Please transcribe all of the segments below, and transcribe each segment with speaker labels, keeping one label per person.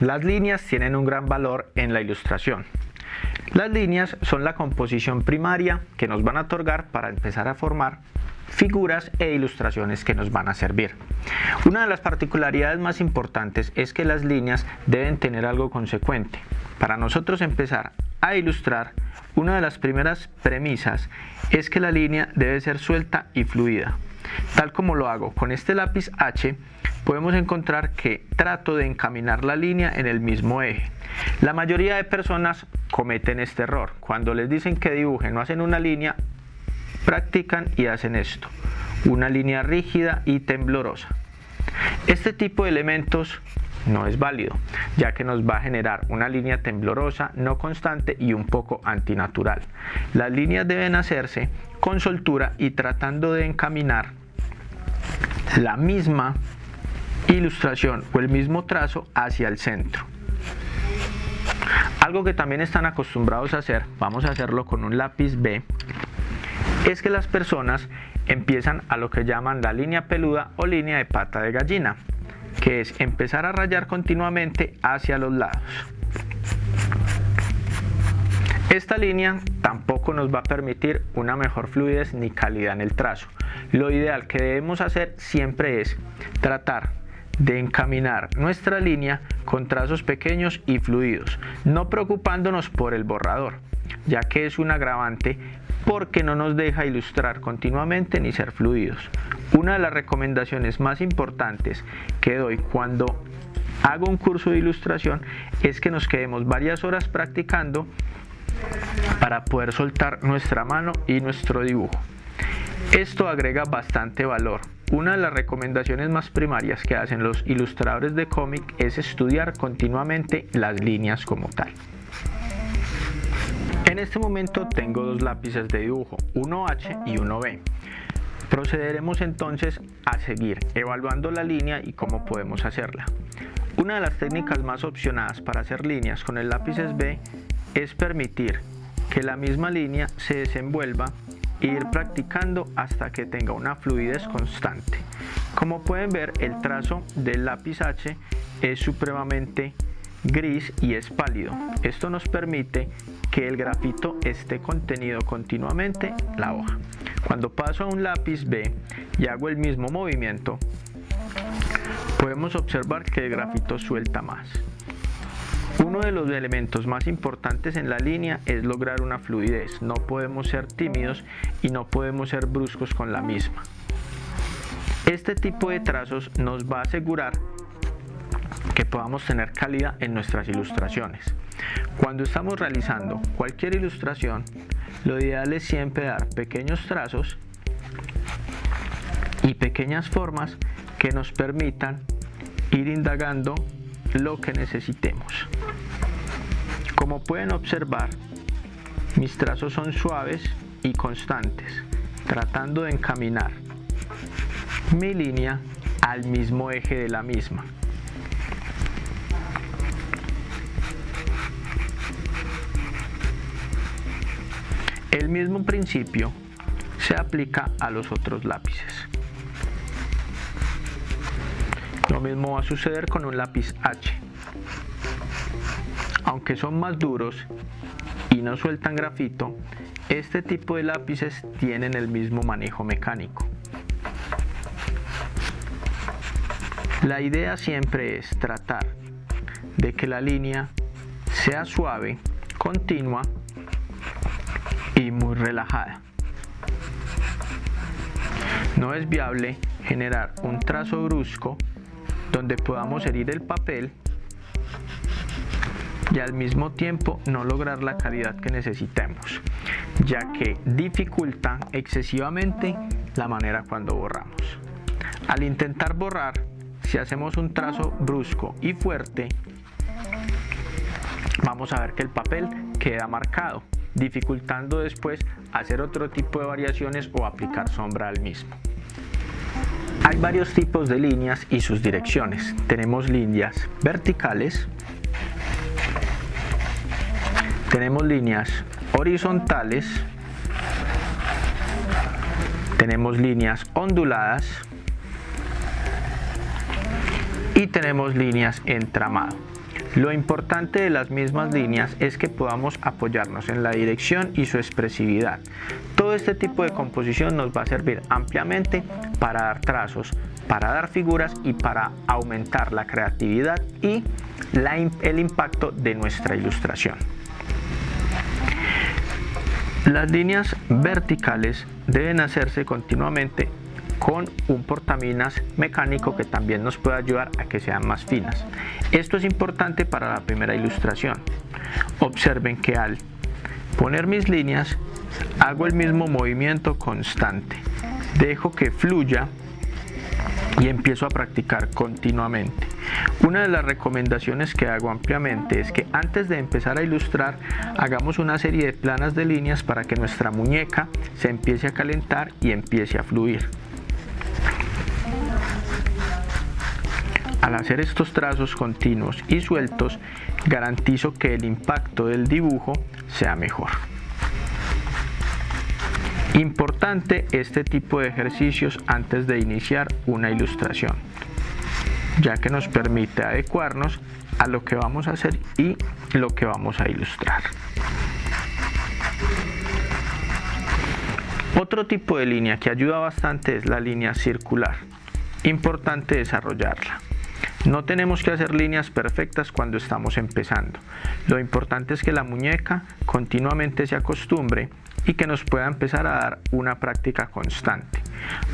Speaker 1: Las líneas tienen un gran valor en la ilustración. Las líneas son la composición primaria que nos van a otorgar para empezar a formar figuras e ilustraciones que nos van a servir. Una de las particularidades más importantes es que las líneas deben tener algo consecuente. Para nosotros empezar a ilustrar, una de las primeras premisas es que la línea debe ser suelta y fluida. Tal como lo hago con este lápiz H, podemos encontrar que trato de encaminar la línea en el mismo eje. La mayoría de personas cometen este error. Cuando les dicen que dibujen o hacen una línea, practican y hacen esto. Una línea rígida y temblorosa. Este tipo de elementos no es válido, ya que nos va a generar una línea temblorosa, no constante y un poco antinatural. Las líneas deben hacerse con soltura y tratando de encaminar la misma ilustración o el mismo trazo hacia el centro. Algo que también están acostumbrados a hacer, vamos a hacerlo con un lápiz B, es que las personas empiezan a lo que llaman la línea peluda o línea de pata de gallina, que es empezar a rayar continuamente hacia los lados. Esta línea tampoco nos va a permitir una mejor fluidez ni calidad en el trazo. Lo ideal que debemos hacer siempre es tratar de encaminar nuestra línea con trazos pequeños y fluidos, no preocupándonos por el borrador, ya que es un agravante porque no nos deja ilustrar continuamente ni ser fluidos. Una de las recomendaciones más importantes que doy cuando hago un curso de ilustración es que nos quedemos varias horas practicando para poder soltar nuestra mano y nuestro dibujo. Esto agrega bastante valor. Una de las recomendaciones más primarias que hacen los ilustradores de cómic es estudiar continuamente las líneas como tal. En este momento tengo dos lápices de dibujo, uno H y uno B. Procederemos entonces a seguir evaluando la línea y cómo podemos hacerla. Una de las técnicas más opcionadas para hacer líneas con el lápiz B es permitir que la misma línea se desenvuelva ir practicando hasta que tenga una fluidez constante. Como pueden ver, el trazo del lápiz H es supremamente gris y es pálido. Esto nos permite que el grafito esté contenido continuamente en la hoja. Cuando paso a un lápiz B y hago el mismo movimiento, podemos observar que el grafito suelta más. Uno de los elementos más importantes en la línea es lograr una fluidez. No podemos ser tímidos y no podemos ser bruscos con la misma. Este tipo de trazos nos va a asegurar que podamos tener calidad en nuestras ilustraciones. Cuando estamos realizando cualquier ilustración, lo ideal es siempre dar pequeños trazos y pequeñas formas que nos permitan ir indagando lo que necesitemos. Como pueden observar, mis trazos son suaves y constantes, tratando de encaminar mi línea al mismo eje de la misma. El mismo principio se aplica a los otros lápices. Lo mismo va a suceder con un lápiz H. Aunque son más duros y no sueltan grafito, este tipo de lápices tienen el mismo manejo mecánico. La idea siempre es tratar de que la línea sea suave, continua y muy relajada. No es viable generar un trazo brusco donde podamos herir el papel al mismo tiempo no lograr la calidad que necesitemos, ya que dificulta excesivamente la manera cuando borramos. Al intentar borrar, si hacemos un trazo brusco y fuerte, vamos a ver que el papel queda marcado, dificultando después hacer otro tipo de variaciones o aplicar sombra al mismo. Hay varios tipos de líneas y sus direcciones. Tenemos líneas verticales, tenemos líneas horizontales, tenemos líneas onduladas y tenemos líneas entramado. Lo importante de las mismas líneas es que podamos apoyarnos en la dirección y su expresividad. Todo este tipo de composición nos va a servir ampliamente para dar trazos, para dar figuras y para aumentar la creatividad y el impacto de nuestra ilustración. Las líneas verticales deben hacerse continuamente con un portaminas mecánico que también nos puede ayudar a que sean más finas. Esto es importante para la primera ilustración. Observen que al poner mis líneas hago el mismo movimiento constante. Dejo que fluya y empiezo a practicar continuamente. Una de las recomendaciones que hago ampliamente es que antes de empezar a ilustrar hagamos una serie de planas de líneas para que nuestra muñeca se empiece a calentar y empiece a fluir. Al hacer estos trazos continuos y sueltos, garantizo que el impacto del dibujo sea mejor. Importante este tipo de ejercicios antes de iniciar una ilustración, ya que nos permite adecuarnos a lo que vamos a hacer y lo que vamos a ilustrar. Otro tipo de línea que ayuda bastante es la línea circular. Importante desarrollarla. No tenemos que hacer líneas perfectas cuando estamos empezando. Lo importante es que la muñeca continuamente se acostumbre y que nos pueda empezar a dar una práctica constante.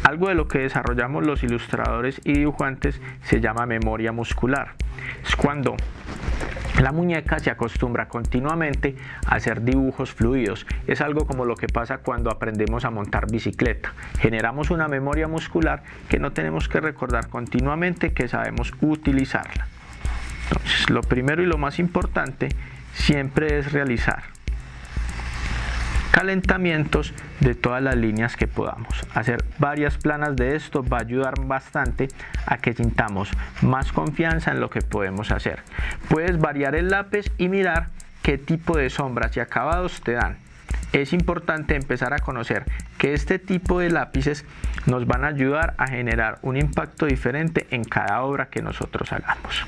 Speaker 1: Algo de lo que desarrollamos los ilustradores y dibujantes se llama memoria muscular. Es cuando la muñeca se acostumbra continuamente a hacer dibujos fluidos. Es algo como lo que pasa cuando aprendemos a montar bicicleta. Generamos una memoria muscular que no tenemos que recordar continuamente que sabemos utilizarla. Entonces, lo primero y lo más importante siempre es realizar calentamientos de todas las líneas que podamos. Hacer varias planas de esto va a ayudar bastante a que sintamos más confianza en lo que podemos hacer. Puedes variar el lápiz y mirar qué tipo de sombras y acabados te dan. Es importante empezar a conocer que este tipo de lápices nos van a ayudar a generar un impacto diferente en cada obra que nosotros hagamos.